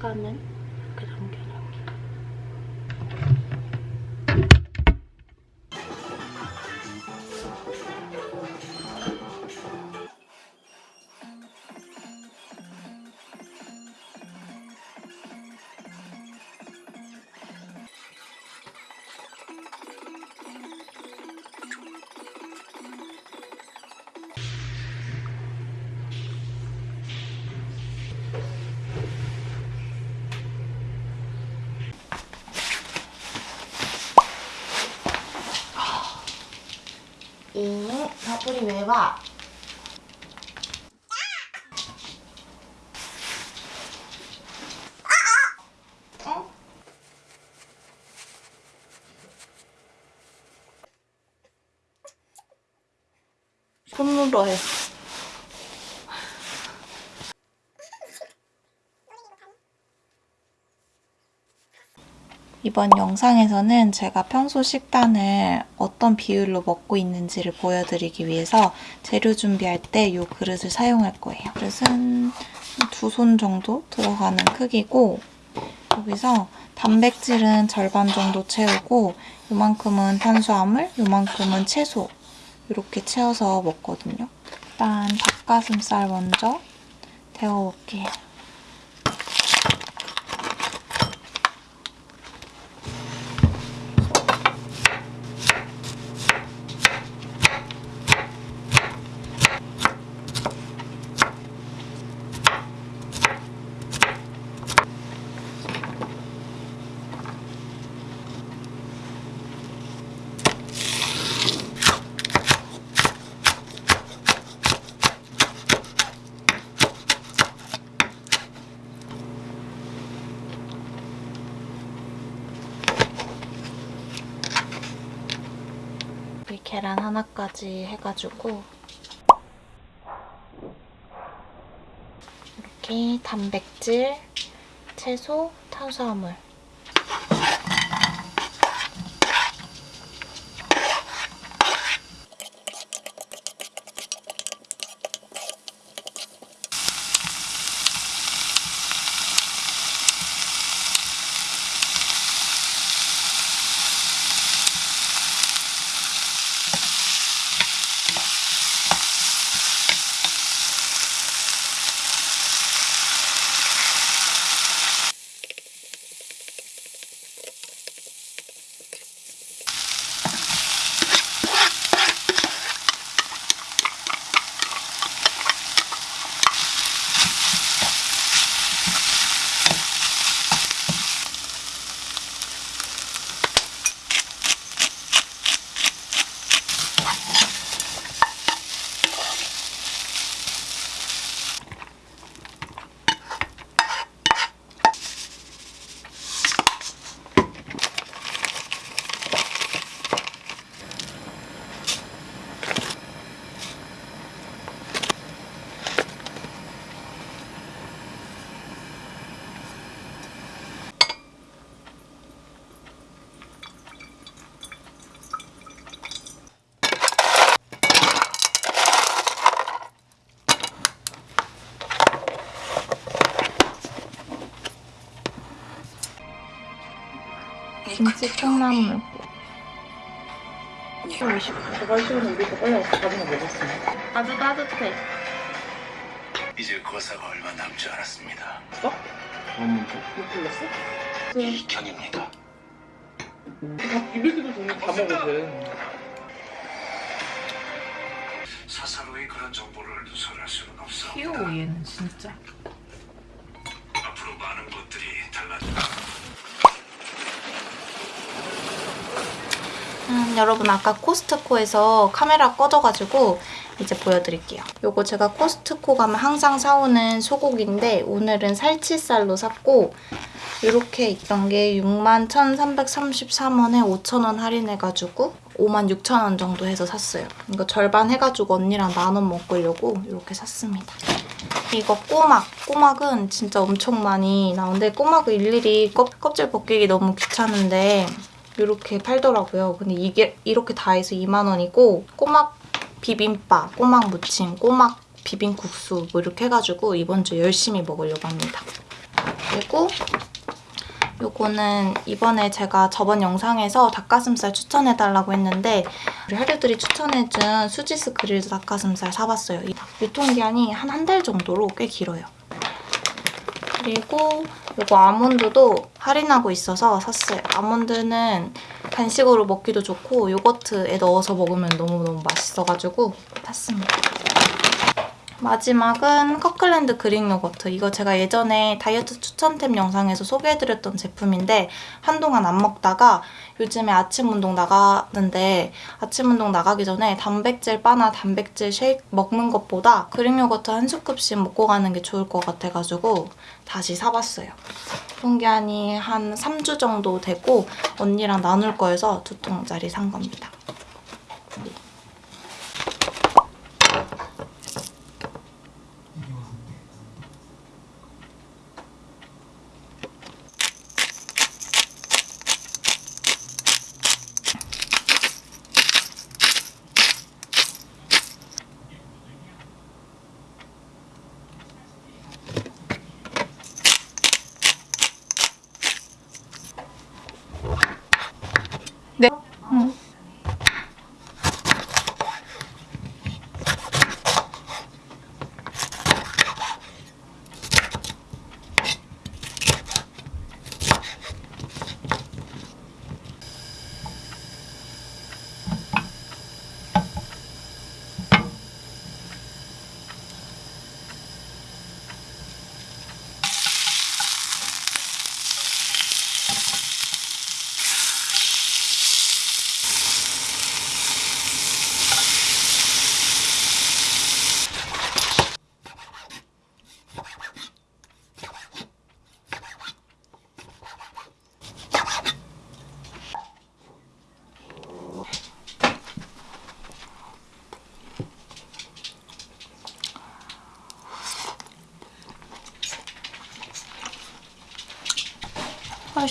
시간 바풀이 왜 와? 어? 손으로 해. 이번 영상에서는 제가 평소 식단을 어떤 비율로 먹고 있는지를 보여드리기 위해서 재료 준비할 때 이 그릇을 사용할 거예요. 그릇은 두 손 정도 들어가는 크기고 여기서 단백질은 절반 정도 채우고 요만큼은 탄수화물, 요만큼은 채소 이렇게 채워서 먹거든요. 일단 닭가슴살 먼저 데워볼게요. 계란 하나까지 해가지고 이렇게 단백질, 채소, 탄수화물 김치 콩나물 빨리. 아주 따뜻해 이제 거사가 얼마 남지 않았습니다. 어? 음, 못 불렀어? 이경입니다. 다 비비기도 전에 다 먹었대. 사사로이 그런 정보를 누설할 수는 없어. 귀여워 얘는 진짜 음, 여러분 아까 코스트코에서 카메라 꺼져가지고 이제 보여드릴게요. 요거 제가 코스트코 가면 항상 사오는 소고기인데 오늘은 살치살로 샀고 이렇게 있던 게 61,333원에 5,000원 할인해가지고 56,000원 정도 해서 샀어요. 이거 절반 해가지고 언니랑 나눠 먹으려고 이렇게 샀습니다. 이거 꼬막. 꼬막은 진짜 엄청 많이 나오는데 꼬막을 일일이 껍, 껍질 벗기기 너무 귀찮은데 이렇게 팔더라고요. 근데 이게 이렇게 다 해서 2만 원이고 꼬막 비빔밥, 꼬막 무침, 꼬막 비빔국수 뭐 이렇게 해가지고 이번 주 열심히 먹으려고 합니다. 그리고 요거는 이번에 제가 저번 영상에서 닭가슴살 추천해달라고 했는데 우리 하류들이 추천해준 수지스 그릴드 닭가슴살 사봤어요. 이 유통기한이 한 한 달 정도로 꽤 길어요. 그리고 요거 아몬드도 할인하고 있어서 샀어요. 아몬드는 간식으로 먹기도 좋고 요거트에 넣어서 먹으면 너무너무 맛있어가지고 샀습니다. 마지막은 커클랜드 그릭 요거트. 이거 제가 예전에 다이어트 추천템 영상에서 소개해드렸던 제품인데 한동안 안 먹다가 요즘에 아침 운동 나가는데 아침 운동 나가기 전에 단백질 바나 단백질 쉐이크 먹는 것보다 그릭 요거트 한 scoop씩 먹고 가는 게 좋을 것 같아가지고 다시 사봤어요. 유통기한이 한 3주 정도 되고 언니랑 나눌 거여서 두 통짜리 산 겁니다.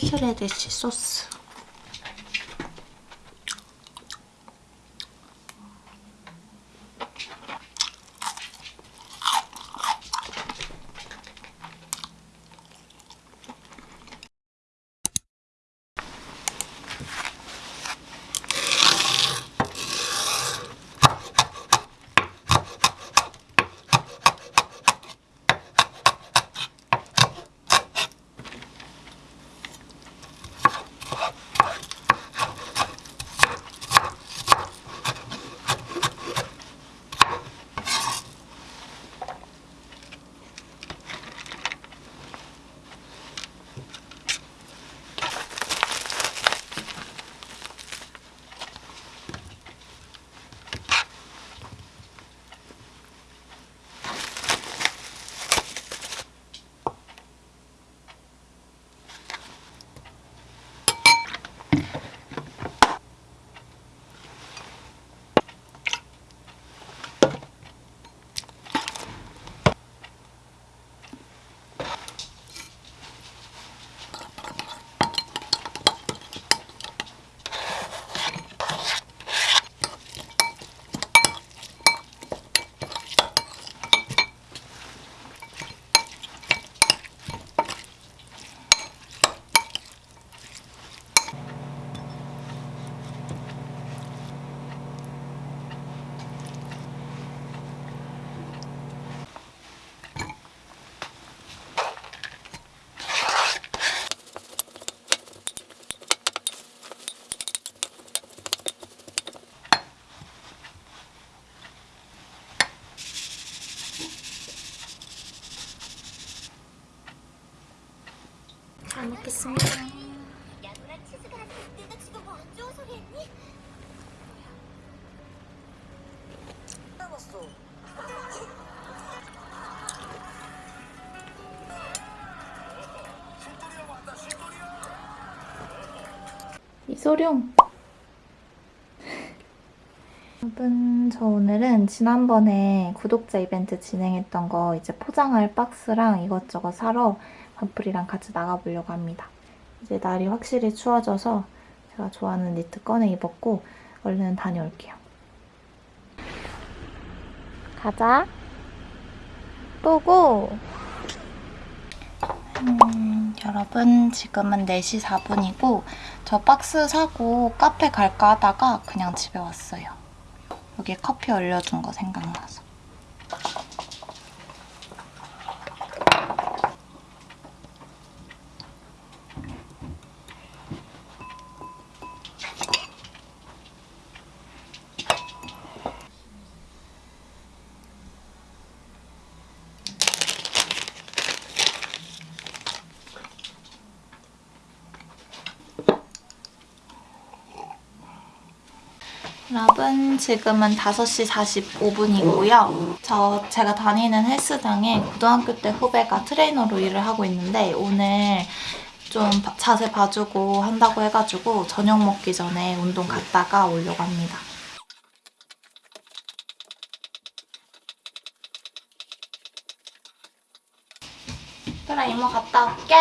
헐스레디시 소스. 소룡. 여러분, 저 오늘은 지난번에 구독자 이벤트 진행했던 거 이제 포장할 박스랑 이것저것 사러 반풀이랑 같이 나가보려고 합니다. 이제 날이 확실히 추워져서 제가 좋아하는 니트 꺼내 입었고 얼른 다녀올게요. 가자. 예쁘고 음, 여러분 지금은 4시 4분이고 저 박스 사고 카페 갈까 하다가 그냥 집에 왔어요. 여기 커피 얼려둔 거 생각나서. 여러분 지금은 5시 45분이고요. 저 제가 다니는 헬스장에 고등학교 때 후배가 트레이너로 일을 하고 있는데 오늘 좀 바- 자세 봐주고 한다고 해가지고 저녁 먹기 전에 운동 갔다가 오려고 합니다. 그래 이모 갔다 올게.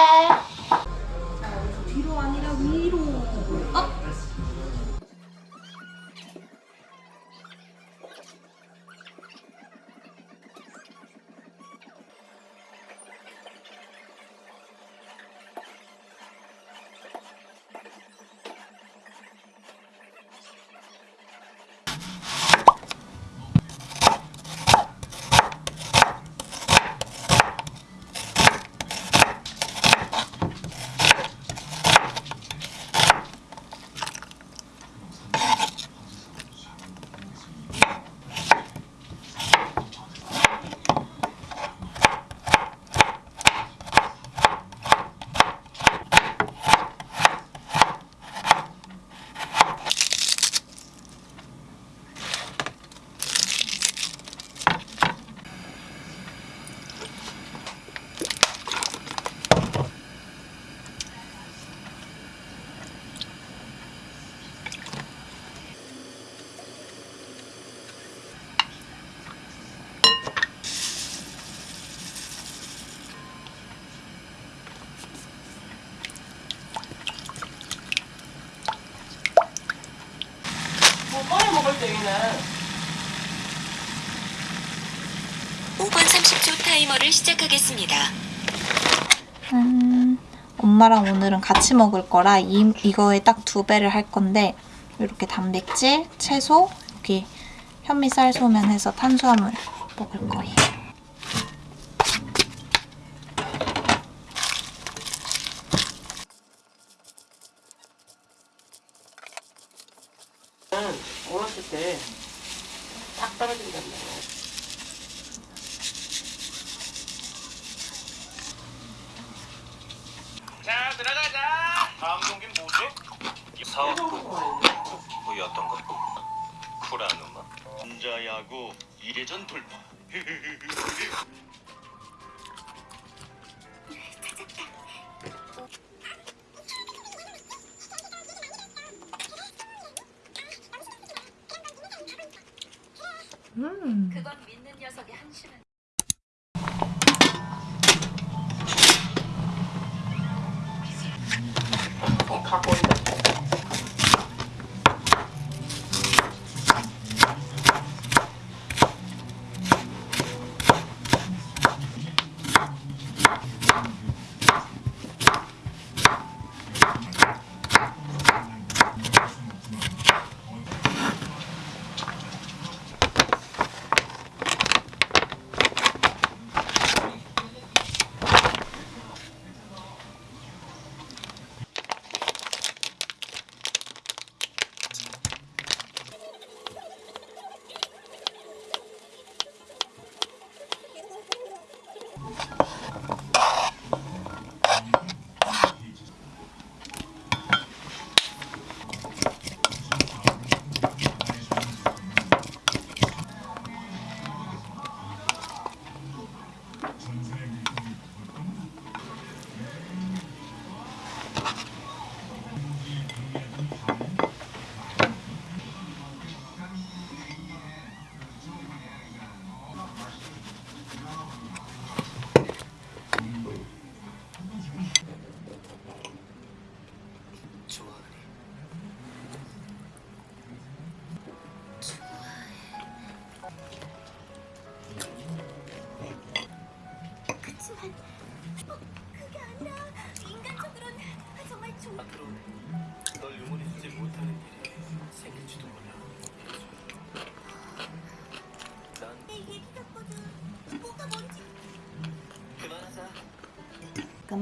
시작하겠습니다. 음, 엄마랑 오늘은 같이 먹을 거라 이, 이거에 딱 두 배를 할 건데 이렇게 단백질, 채소, 여기 현미쌀 소면 해서 탄수화물 먹을 거예요.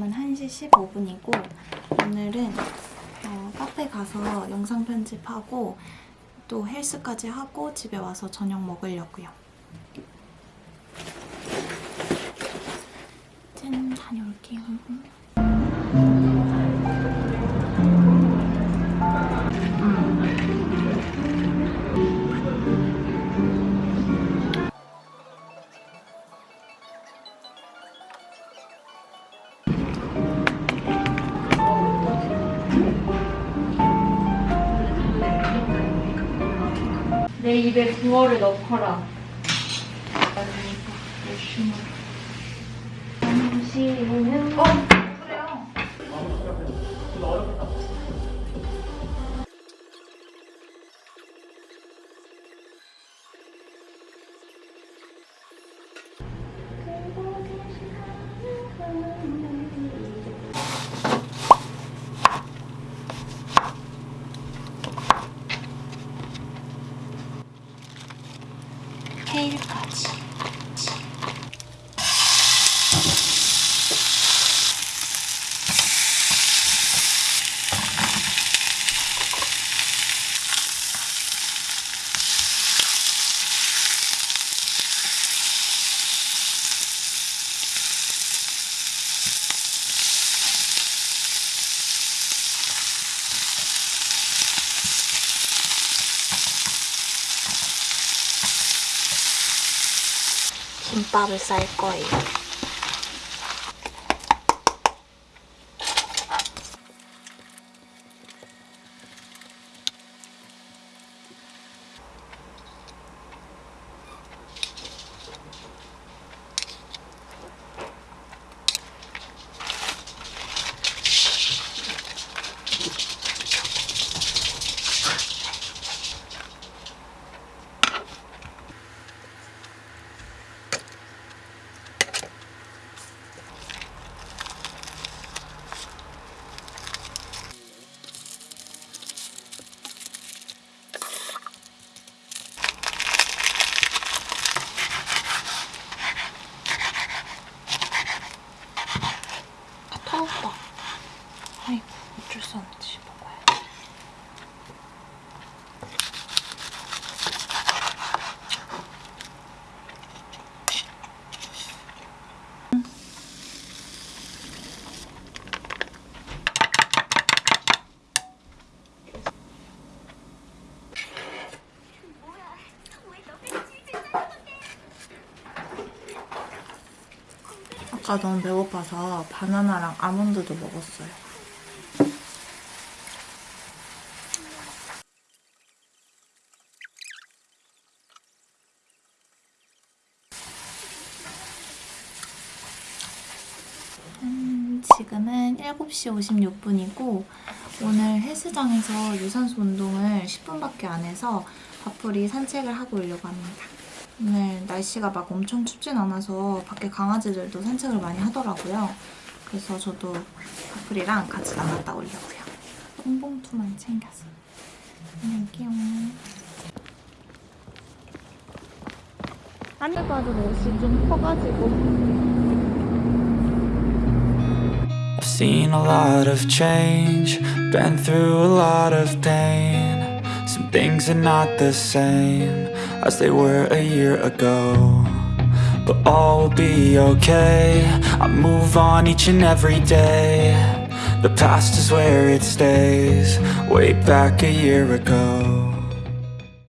지금은 1시 15분이고 오늘은 어, 카페 가서 영상 편집하고 또 헬스까지 하고 집에 와서 저녁 먹으려고요. 짠 다녀올게요. 입에 붕어를 넣거라. 열심히. 김밥을 쌀 거예요. 아, 터졌다. 아이고, 어쩔 수 없지, 먹어야지. 뭐야? 왜 너네 치즈 짜는데? 아까 너무 배고파서 바나나랑 아몬드도 먹었어요. 음, 지금은 7시 56분이고 오늘 헬스장에서 유산소 운동을 10분밖에 안 해서 밥풀이 산책을 하고 오려고 합니다. 오늘 날씨가 막 엄청 춥진 않아서 밖에 강아지들도 산책을 많이 하더라고요. 그래서 저도 밥풀이랑 같이 나갔다 오려고요. 똥봉투만. 안녕할게요. 안에 봐도 옷이 좀 커가지고 I've seen a lot of change, been through a lot of pain. Some things are not the same as they were a year ago. But all will be okay. I move on each and every day. The past is where it stays, way back a year ago.